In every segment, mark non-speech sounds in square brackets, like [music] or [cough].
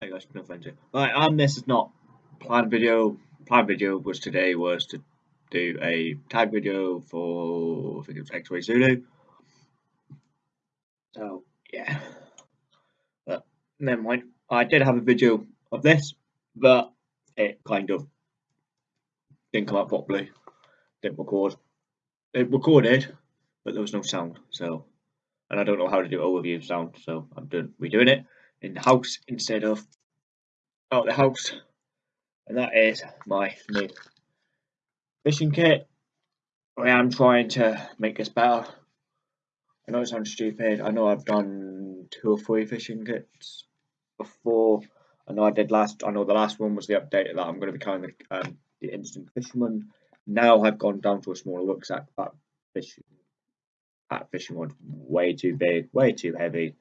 Hey guys, no here. Right, and this is not planned video. Planned video was today was to do a tag video for I think it was X-Ray Zulu. So yeah, but never mind. I did have a video of this, but it kind of didn't come out properly. Didn't record. It recorded, but there was no sound. So, and I don't know how to do overview sound, so I'm doing redoing it in the house instead of out the house. And that is my new fishing kit. I am trying to make this better. I know it sounds stupid. I know I've done two or three fishing kits before. I know I did last. I know the last one was the update that I'm going to be kind of um, the instant fisherman. Now I've gone down to a smaller rucksack. That fishing, that fishing was way too big, way too heavy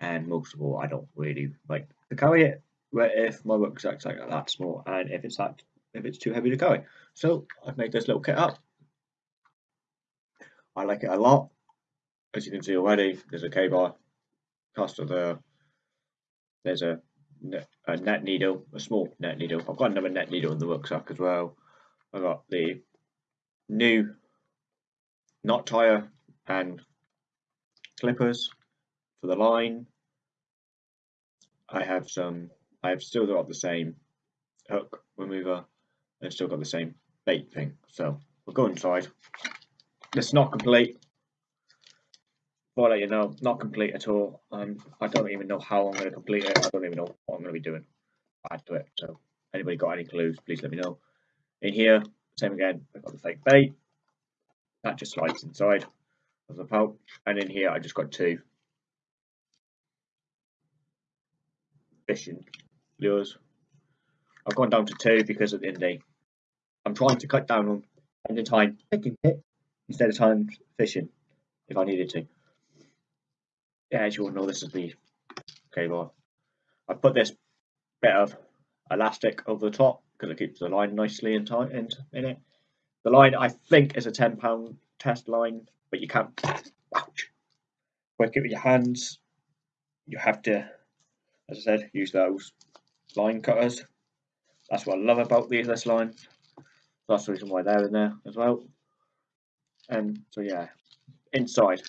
and most of all I don't really. Like to carry it where if my rucksack's like that small and if it's that if it's too heavy to carry so I've made this little kit up. I like it a lot. As you can see already there's a K-bar caster there there's a, a net needle a small net needle. I've got another net needle in the rucksack as well. I've got the new knot tire and clippers for the line. I have some, I have still got the same hook remover and still got the same bait thing. So we'll go inside. It's not complete. I'll let you know, not complete at all. Um, I don't even know how I'm going to complete it. I don't even know what I'm going to be doing. Add to it. So anybody got any clues, please let me know. In here, same again, I've got the fake bait. That just slides inside of the pouch. And in here, I just got two fishing lures. I've gone down to two because at the end of the day, I'm trying to cut down on spending time picking it instead of time fishing if I needed to. Yeah, as you all know, this is the cable. I put this bit of elastic over the top because it keeps the line nicely in, tight in, in it. The line I think is a ten pound test line, but you can't [sniffs] ouch, work it with your hands. You have to as I said, use those line cutters. That's what I love about the this line. That's the reason why they're in there as well. And so yeah, inside,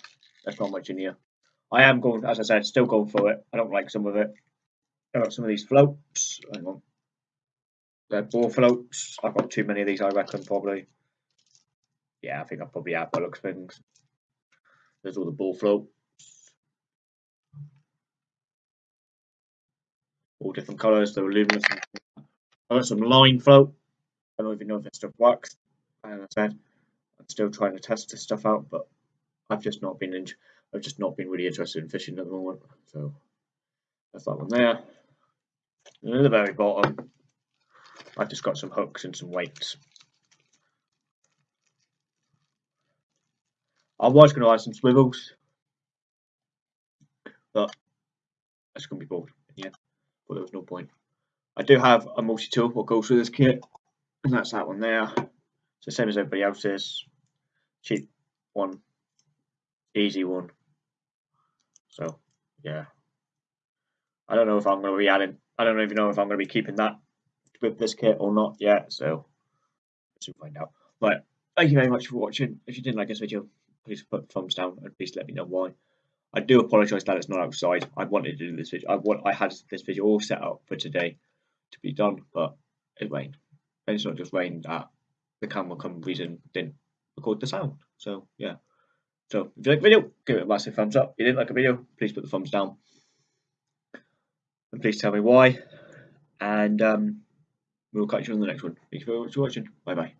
there's not much in here. I am going, as I said, still going for it. I don't like some of it. I've got some of these floats. Hang on. They're ball floats. I've got too many of these, I reckon, probably. Yeah, I think I probably have by looks things. There's all the ball float. All different colours. They're luminous. I got some line float. I don't even know if this stuff works. I said, I'm still trying to test this stuff out, but I've just not been in, I've just not been really interested in fishing at the moment. So that's that one there. And at the very bottom, I've just got some hooks and some weights. I was going to add some swivels, but that's going to be bored. Yeah but there was no point. I do have a multi-tool what goes with this kit, and that's that one there. It's the same as everybody else's. Cheap one, easy one. So, yeah. I don't know if I'm going to be adding, I don't even know if I'm going to be keeping that with this kit or not yet, so we'll find out. But thank you very much for watching. If you didn't like this video, please put thumbs down and please let me know why. I do apologise that it's not outside. I wanted to do this video. I want I had this video all set up for today to be done, but it rained. And it's not just rained that the camera come reason didn't record the sound. So yeah. So if you like the video, give it a massive thumbs up. If you didn't like the video, please put the thumbs down. And please tell me why. And um, we'll catch you on the next one. Thank you very much for watching. Bye bye.